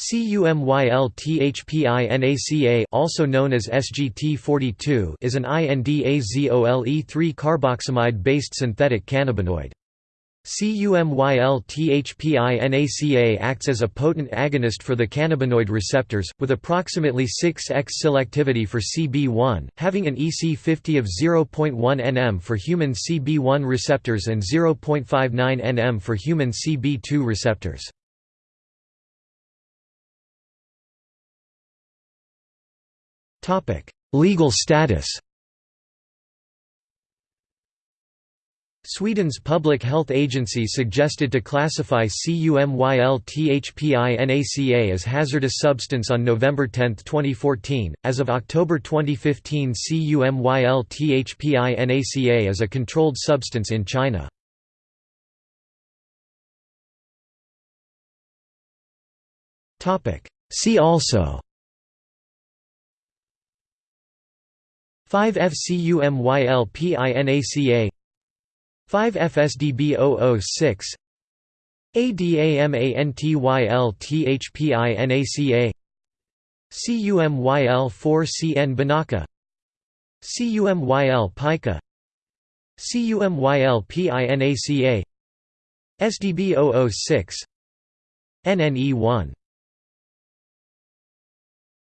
CUMYLTHPINACA also known as SGT42 is an INDAZOLE3 carboxamide-based synthetic cannabinoid. CUMYLTHPINACA acts as a potent agonist for the cannabinoid receptors, with approximately 6x selectivity for CB1, having an EC50 of 0.1 nm for human CB1 receptors and 0.59 nm for human CB2 receptors. Legal status Sweden's public health agency suggested to classify CUMYLTHPINACA as hazardous substance on November 10, 2014. As of October 2015, CUMYLTHPINACA is a controlled substance in China. See also 5FCUMYLPINACA 5FSDB006 ADAMANTYLTHPINACA CUMYL4CN Binaca CUMYL pica CUMYL PINACA SDB006 NNE1